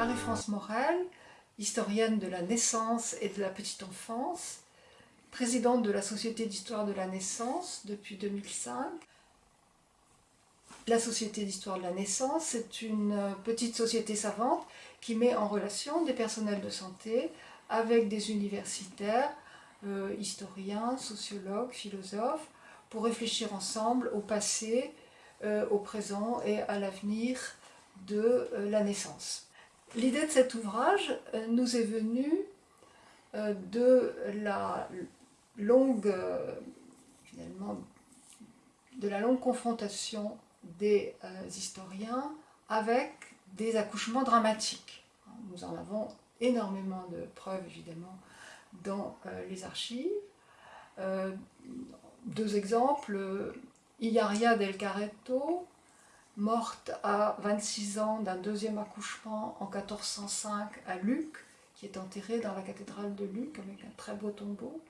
Marie-France Morel, historienne de la naissance et de la petite enfance, présidente de la Société d'histoire de la naissance depuis 2005. La Société d'histoire de la naissance, c'est une petite société savante qui met en relation des personnels de santé avec des universitaires, euh, historiens, sociologues, philosophes, pour réfléchir ensemble au passé, euh, au présent et à l'avenir de euh, la naissance. L'idée de cet ouvrage euh, nous est venue de la longue, finalement, de la longue confrontation des historiens avec des accouchements dramatiques. Nous en avons énormément de preuves, évidemment, dans les archives. deux exemples, Iaria del Carretto, morte à 26 ans d'un deuxième accouchement en 1405 à Luc, qui est enterrée dans la cathédrale de Luc avec un très beau tombeau,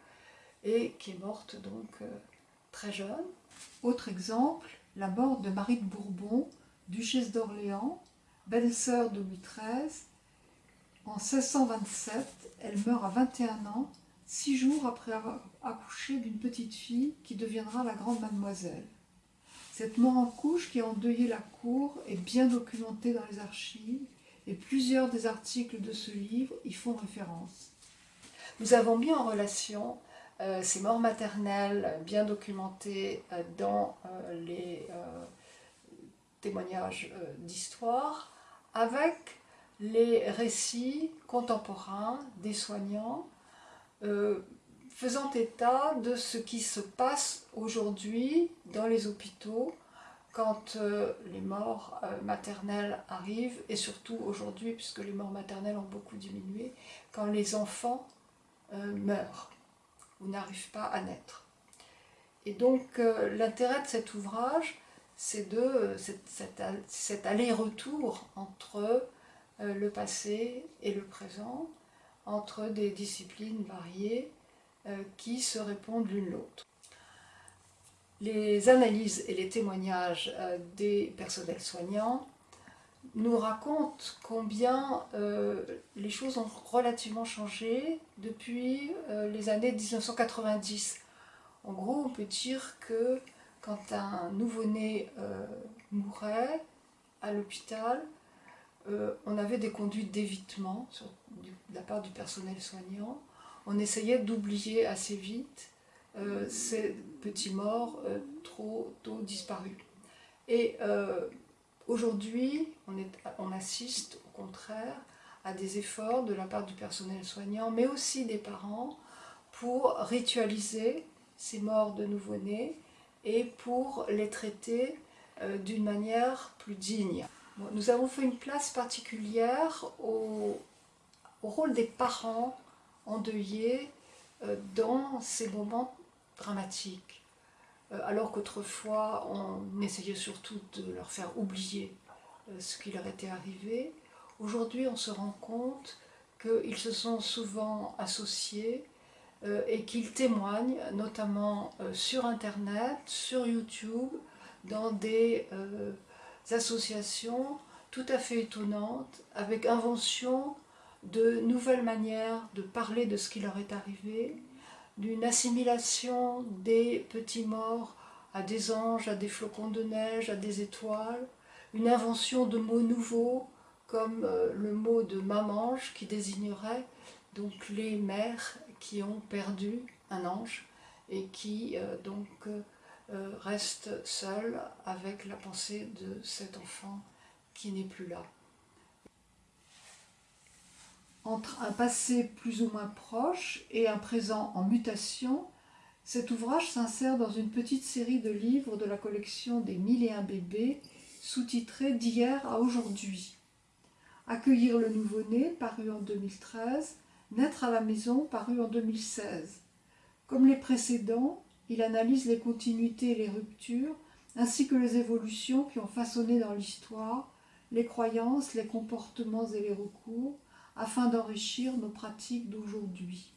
et qui est morte donc euh, très jeune. Autre exemple, la mort de Marie de Bourbon, duchesse d'Orléans, belle-sœur de Louis XIII. En 1627, elle meurt à 21 ans, six jours après avoir accouché d'une petite fille qui deviendra la grande mademoiselle. Cette mort en couche qui a endeuillé la cour est bien documentée dans les archives et plusieurs des articles de ce livre y font référence. Nous avons mis en relation euh, ces morts maternelles bien documentées euh, dans euh, les témoignages d'histoire avec les récits contemporains des soignants faisant état de ce qui se passe aujourd'hui dans les hôpitaux quand euh, les morts euh, maternelles arrivent, et surtout aujourd'hui, puisque les morts maternelles ont beaucoup diminué, quand les enfants euh, meurent ou n'arrivent pas à naître. Et donc l'intérêt de cet ouvrage, c'est de cet aller-retour entre le passé et le présent, entre des disciplines variées, qui se répondent l'une l'autre. Les analyses et les témoignages euh, des personnels soignants nous racontent combien euh, les choses ont relativement changé depuis les années 1990. En gros, on peut dire que quand un nouveau-né mourait à l'hôpital, on avait des conduites d'évitement de la part du personnel soignant on essayait d'oublier assez vite euh, ces petits morts euh, trop tôt disparus. Et euh, aujourd'hui, on, assiste au contraire à des efforts de la part du personnel soignant, mais aussi des parents, pour ritualiser ces morts de nouveau-nés et pour les traiter d'une manière plus digne. nous avons fait une place particulière au rôle des parents endeuillés euh, dans ces moments dramatiques. Euh, alors qu'autrefois, on essayait surtout de leur faire oublier euh, ce qui leur était arrivé. Aujourd'hui, on se rend compte qu'ils se sont souvent associés et qu'ils témoignent, notamment sur Internet, sur YouTube, dans des associations tout à fait étonnantes, avec invention de nouvelles manières de parler de ce qui leur est arrivé, d'une assimilation des petits morts à des anges, à des flocons de neige, à des étoiles, une invention de mots nouveaux comme euh, le mot de mamange qui désignerait donc les mères qui ont perdu un ange et qui euh, donc euh, restent seules avec la pensée de cet enfant qui n'est plus là entre un passé plus ou moins proche et un présent en mutation, cet ouvrage s'insère dans une petite série de livres de la collection des Mille et un bébés, sous-titrés D'hier à aujourd'hui. Accueillir le nouveau-né, paru en 2013, Naître à la maison, paru en 2016. Comme les précédents, il analyse les continuités et les ruptures, ainsi que les évolutions qui ont façonné dans l'histoire les croyances, les comportements et les recours, afin d'enrichir nos pratiques d'aujourd'hui.